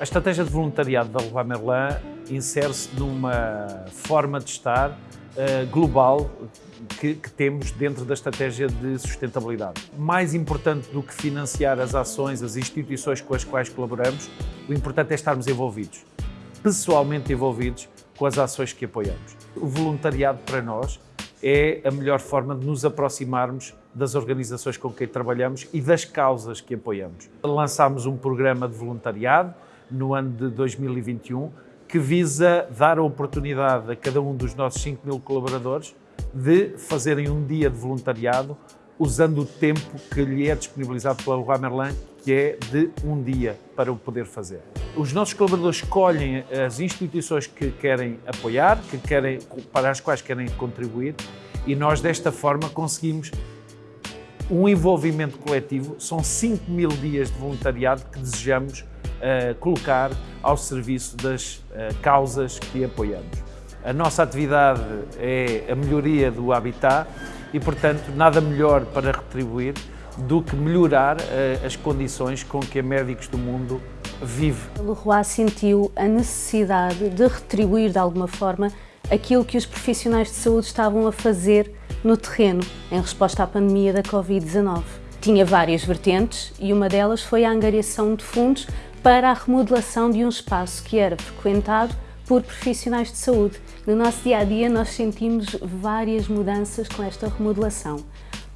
A estratégia de voluntariado da Leroy Merlin insere-se numa forma de estar uh, global que, que, temos dentro da estratégia de sustentabilidade. Mais importante do que financiar as ações, as instituições com as quais colaboramos, o importante é estarmos envolvidos, pessoalmente envolvidos com as ações que apoiamos. O voluntariado para nós é a melhor forma de nos aproximarmos das organizações com quem trabalhamos e das causas que apoiamos. Lançámos um programa de voluntariado no ano de 2021 que visa dar a oportunidade a cada um dos nossos 5 mil colaboradores de fazerem um dia de voluntariado usando o tempo que lhe é disponibilizado pela Leroy Merlin, que é de um dia para o poder fazer. Os nossos colaboradores escolhem as instituições que querem apoiar, que querem, para as quais querem contribuir e nós desta forma conseguimos um envolvimento coletivo. São 5 mil dias de voluntariado que desejamos colocar ao serviço das uh, causas que apoiamos. A nossa atividade é a melhoria do habitat e, portanto, nada melhor para retribuir do que melhorar uh, as condições com que a Médicos do Mundo vive. Leroy sentiu a necessidade de retribuir de alguma forma aquilo que os profissionais de saúde estavam a fazer no terreno em resposta à pandemia da Covid-19. Tinha várias vertentes e uma delas foi a angariação de fundos para a remodelação de um espaço que era frequentado por profissionais de saúde. No nosso dia a dia nós sentimos várias mudanças com esta remodelação.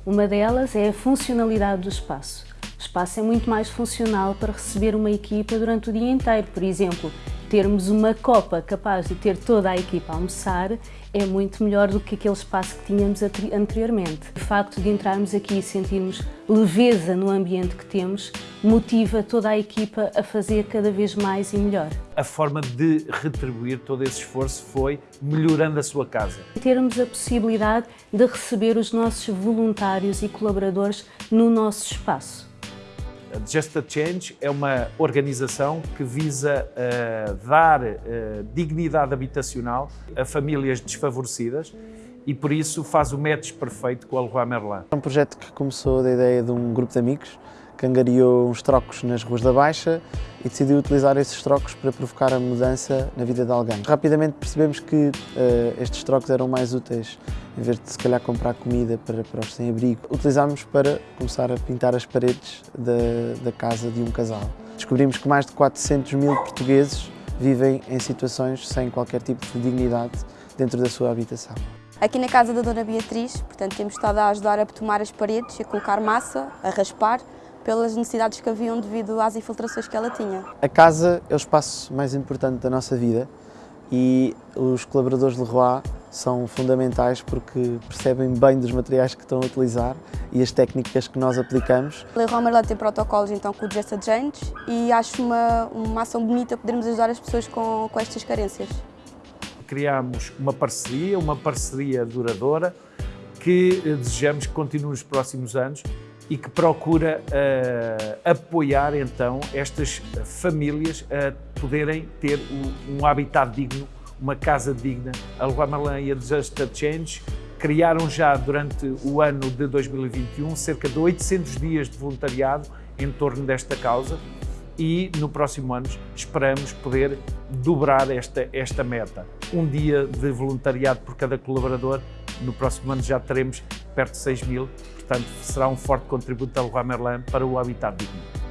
Uma delas é a funcionalidade do espaço. O espaço é muito mais funcional para receber uma equipa durante o dia inteiro. Por exemplo, termos uma copa capaz de ter toda a equipa a almoçar é muito melhor do que aquele espaço que tínhamos anteriormente. O facto de entrarmos aqui e sentirmos leveza no ambiente que temos motiva toda a equipa a fazer cada vez mais e melhor. A forma de retribuir todo esse esforço foi melhorando a sua casa. Termos a possibilidade de receber os nossos voluntários e colaboradores no nosso espaço. Just a Change é uma organização que visa uh, dar uh, dignidade habitacional a famílias desfavorecidas e por isso faz o match perfeito com a Leroy Merlin. É um projeto que começou da ideia de um grupo de amigos que angariou uns trocos nas ruas da Baixa e decidiu utilizar esses trocos para provocar a mudança na vida de alguém. Rapidamente percebemos que uh, estes trocos eram mais úteis em vez de se calhar comprar comida para, para os sem-abrigo, utilizámos para começar a pintar as paredes da, da casa de um casal. Descobrimos que mais de 400 mil portugueses vivem em situações sem qualquer tipo de dignidade dentro da sua habitação. Aqui na casa da Dona Beatriz, portanto, temos estado a ajudar a betumar as paredes, a colocar massa, a raspar, pelas necessidades que haviam devido às infiltrações que ela tinha. A casa é o espaço mais importante da nossa vida e os colaboradores de Leroy são fundamentais porque percebem bem dos materiais que estão a utilizar e as técnicas que nós aplicamos. Leroy Merlin tem protocolos então com o Just e acho uma, uma ação bonita podermos ajudar as pessoas com, com estas carências. Criámos uma parceria, uma parceria duradoura que desejamos que continue nos próximos anos e que procura uh, apoiar então estas famílias a poderem ter um, um habitat digno, uma casa digna. A Merlin e a Disaster Change criaram já durante o ano de 2021 cerca de 800 dias de voluntariado em torno desta causa e no próximo ano esperamos poder dobrar esta, esta meta. Um dia de voluntariado por cada colaborador, no próximo ano já teremos perto de 6 mil, portanto será um forte contributo da Leroy Merlin para o habitat digno.